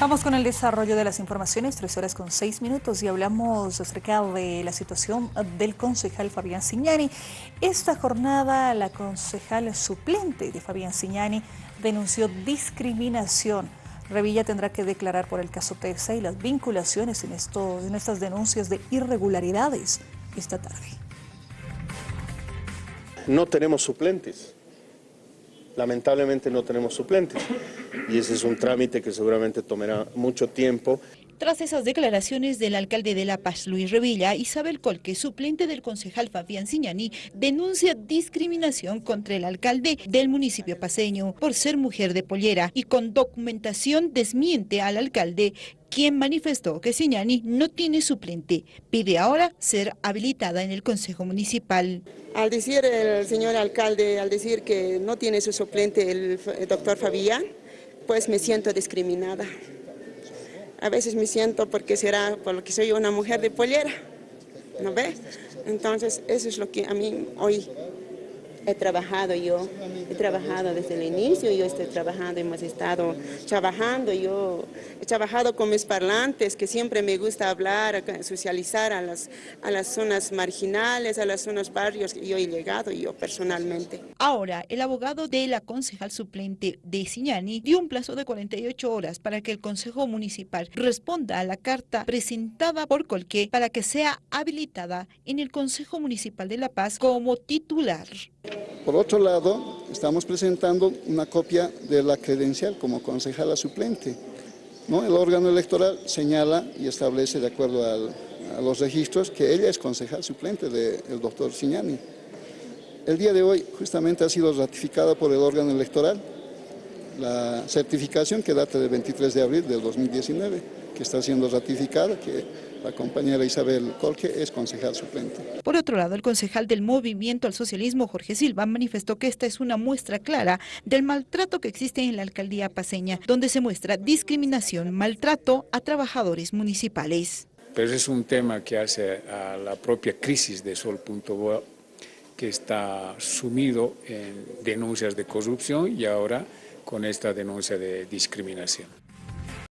Vamos con el desarrollo de las informaciones, tres horas con seis minutos y hablamos acerca de la situación del concejal Fabián Signani. Esta jornada la concejal suplente de Fabián Signani denunció discriminación. Revilla tendrá que declarar por el caso TESA y las vinculaciones en, estos, en estas denuncias de irregularidades esta tarde. No tenemos suplentes lamentablemente no tenemos suplentes y ese es un trámite que seguramente tomará mucho tiempo. Tras esas declaraciones del alcalde de La Paz, Luis Revilla, Isabel Colque, suplente del concejal Fabián Siñani, denuncia discriminación contra el alcalde del municipio paseño por ser mujer de pollera y con documentación desmiente al alcalde quien manifestó que Siñani no tiene suplente. Pide ahora ser habilitada en el Consejo Municipal. Al decir el señor alcalde, al decir que no tiene su suplente el, doctor Fabián, pues me siento discriminada. A veces me siento porque será por lo que soy una mujer de pollera, ¿no ve? Entonces eso es lo que a mí hoy he trabajado yo, he trabajado desde el inicio, yo estoy trabajando, hemos estado trabajando, yo he trabajado con mis parlantes, que siempre me gusta hablar, socializar a las, a las zonas marginales, a las zonas barrios, yo he llegado yo personalmente. Ahora, el abogado de la concejal suplente de Siñani dio un plazo de 48 horas para que el Consejo Municipal responda a la carta presentada por Colque para que sea habilitada en el Consejo Municipal de La Paz como titular. Por otro lado, estamos presentando una copia de la credencial como concejala suplente. ¿no? El órgano electoral señala y establece, de acuerdo a los registros, que ella es concejal suplente del doctor Signani. El día de hoy justamente ha sido ratificada por el órgano electoral la certificación que data del 23 de abril del 2019, que está siendo ratificada, que la compañera Isabel Colque es concejal suplente. Por otro lado, el concejal del Movimiento al Socialismo, Jorge Silva, manifestó que esta es una muestra clara del maltrato que existe en la alcaldía paseña, donde se muestra discriminación, maltrato a trabajadores municipales. Pero es un tema que hace a la propia crisis de Sol.bo, que está sumido en denuncias de corrupción y ahora con esta denuncia de discriminación.